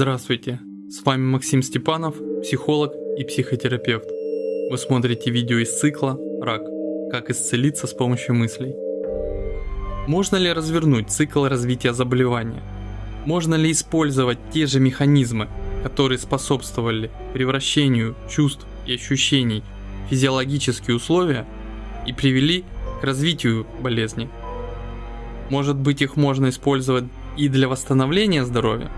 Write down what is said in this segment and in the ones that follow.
Здравствуйте, с вами Максим Степанов, психолог и психотерапевт. Вы смотрите видео из цикла «Рак. Как исцелиться с помощью мыслей». Можно ли развернуть цикл развития заболевания? Можно ли использовать те же механизмы, которые способствовали превращению чувств и ощущений в физиологические условия и привели к развитию болезни? Может быть их можно использовать и для восстановления здоровья?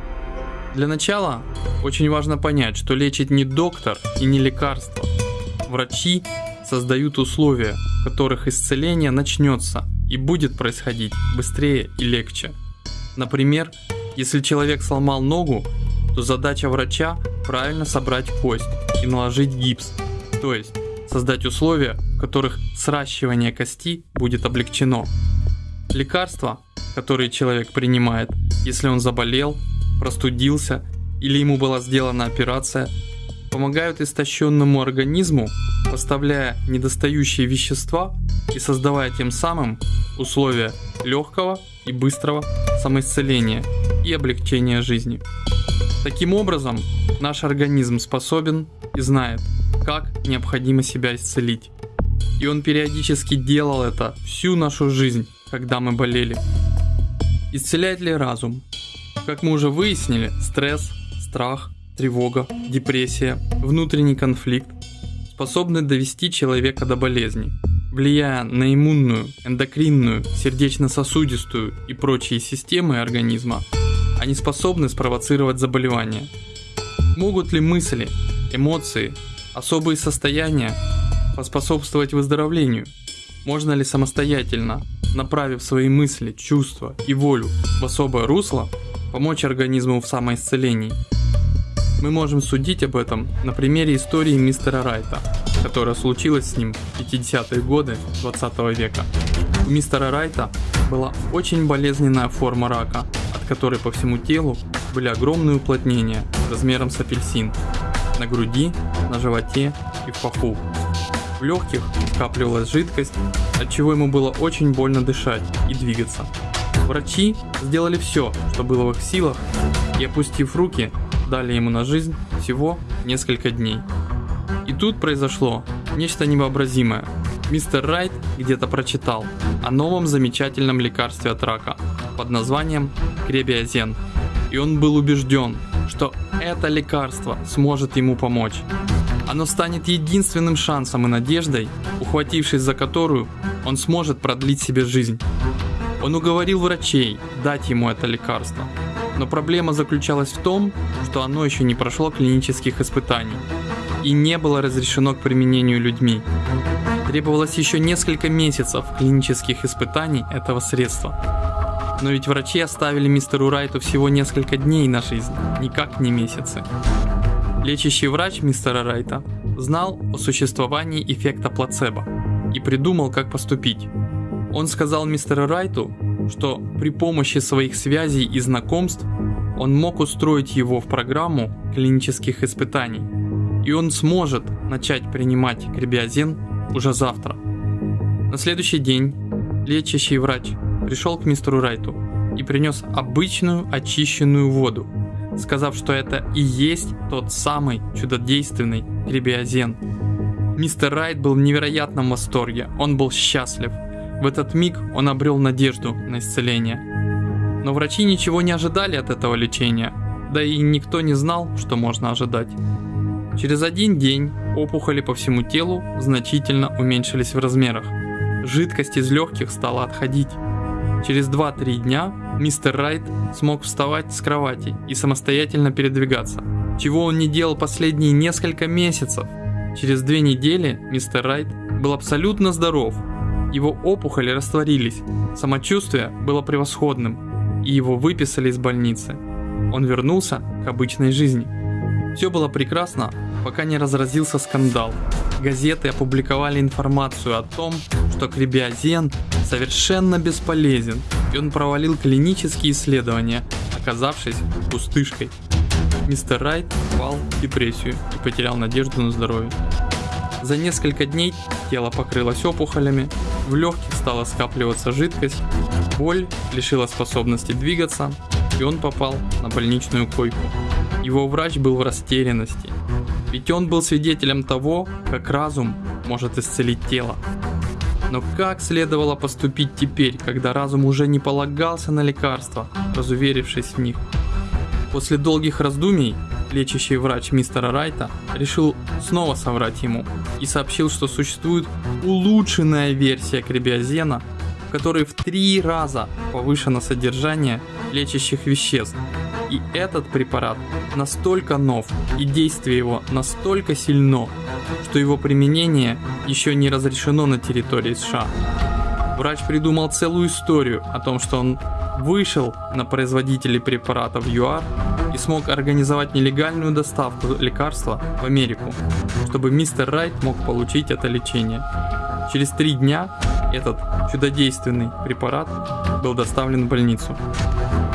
Для начала очень важно понять, что лечит не доктор и не лекарство. Врачи создают условия, в которых исцеление начнется и будет происходить быстрее и легче. Например, если человек сломал ногу, то задача врача правильно собрать кость и наложить гипс, то есть создать условия, в которых сращивание кости будет облегчено. Лекарства, которые человек принимает, если он заболел простудился или ему была сделана операция, помогают истощенному организму, поставляя недостающие вещества и создавая тем самым условия легкого и быстрого самоисцеления и облегчения жизни. Таким образом, наш организм способен и знает, как необходимо себя исцелить. И он периодически делал это всю нашу жизнь, когда мы болели. Исцеляет ли разум? Как мы уже выяснили, стресс, страх, тревога, депрессия, внутренний конфликт способны довести человека до болезни, влияя на иммунную, эндокринную, сердечно-сосудистую и прочие системы организма, они способны спровоцировать заболевания. Могут ли мысли, эмоции, особые состояния поспособствовать выздоровлению? Можно ли самостоятельно, направив свои мысли, чувства и волю в особое русло, помочь организму в самоисцелении. Мы можем судить об этом на примере истории мистера Райта, которая случилась с ним в 50-е годы 20 века. У мистера Райта была очень болезненная форма рака, от которой по всему телу были огромные уплотнения размером с апельсин. На груди, на животе и в паху. В легких скапливалась жидкость, от чего ему было очень больно дышать и двигаться. Врачи сделали все, что было в их силах, и опустив руки, дали ему на жизнь всего несколько дней. И тут произошло нечто невообразимое. Мистер Райт где-то прочитал о новом замечательном лекарстве от рака под названием кребиозен. И он был убежден, что это лекарство сможет ему помочь. Оно станет единственным шансом и надеждой, ухватившись за которую он сможет продлить себе жизнь. Он уговорил врачей дать ему это лекарство. Но проблема заключалась в том, что оно еще не прошло клинических испытаний и не было разрешено к применению людьми. Требовалось еще несколько месяцев клинических испытаний этого средства. Но ведь врачи оставили мистеру Райту всего несколько дней на жизнь, никак не месяцы. Лечащий врач мистера Райта знал о существовании эффекта плацебо и придумал, как поступить. Он сказал мистеру Райту, что при помощи своих связей и знакомств он мог устроить его в программу клинических испытаний, и он сможет начать принимать кребиозин уже завтра. На следующий день лечащий врач пришел к мистеру Райту и принес обычную очищенную воду, сказав, что это и есть тот самый чудодейственный кребиозен. Мистер Райт был в невероятном восторге, он был счастлив – в этот миг он обрел надежду на исцеление. Но врачи ничего не ожидали от этого лечения, да и никто не знал, что можно ожидать. Через один день опухоли по всему телу значительно уменьшились в размерах. Жидкость из легких стала отходить. Через 2-3 дня мистер Райт смог вставать с кровати и самостоятельно передвигаться, чего он не делал последние несколько месяцев. Через две недели мистер Райт был абсолютно здоров его опухоли растворились, самочувствие было превосходным, и его выписали из больницы. Он вернулся к обычной жизни. Все было прекрасно, пока не разразился скандал. Газеты опубликовали информацию о том, что кребиозен совершенно бесполезен, и он провалил клинические исследования, оказавшись пустышкой. Мистер Райт впал в депрессию и потерял надежду на здоровье. За несколько дней тело покрылось опухолями, в легких стала скапливаться жидкость, боль лишила способности двигаться, и он попал на больничную койку. Его врач был в растерянности, ведь он был свидетелем того, как разум может исцелить тело. Но как следовало поступить теперь, когда разум уже не полагался на лекарства, разуверившись в них? После долгих раздумий, лечащий врач мистера Райта решил снова соврать ему и сообщил, что существует улучшенная версия кребиозена, в которой в три раза повышено содержание лечащих веществ. И этот препарат настолько нов и действие его настолько сильно, что его применение еще не разрешено на территории США. Врач придумал целую историю о том, что он вышел на производителей препаратов ЮАР и смог организовать нелегальную доставку лекарства в Америку, чтобы мистер Райт мог получить это лечение. Через три дня этот чудодейственный препарат был доставлен в больницу.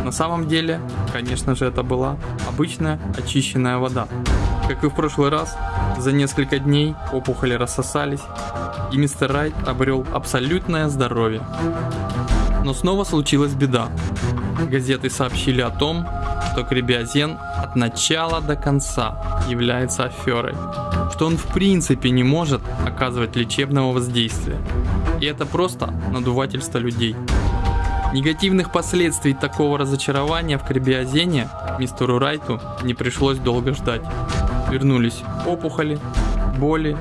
На самом деле, конечно же, это была обычная очищенная вода. Как и в прошлый раз, за несколько дней опухоли рассосались, и мистер Райт обрел абсолютное здоровье. Но снова случилась беда. Газеты сообщили о том, что кребиозен от начала до конца является аферой, что он в принципе не может оказывать лечебного воздействия. И это просто надувательство людей. Негативных последствий такого разочарования в кребиозене мистеру Райту не пришлось долго ждать. Вернулись опухоли, боли,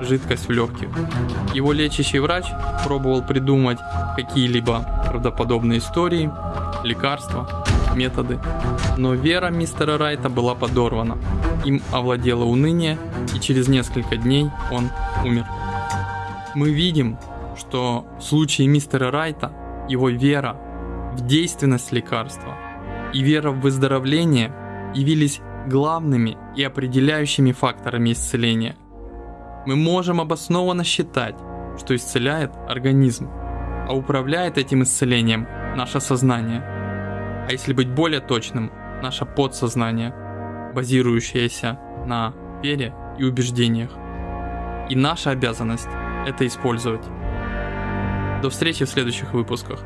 жидкость в легких. Его лечащий врач пробовал придумать какие-либо правдоподобные истории, лекарства, методы. Но вера мистера Райта была подорвана. Им овладело уныние, и через несколько дней он умер. Мы видим, что в случае мистера Райта его вера в действенность лекарства и вера в выздоровление явились главными и определяющими факторами исцеления. Мы можем обоснованно считать, что исцеляет организм, а управляет этим исцелением наше сознание. А если быть более точным, наше подсознание, базирующееся на вере и убеждениях. И наша обязанность это использовать. До встречи в следующих выпусках.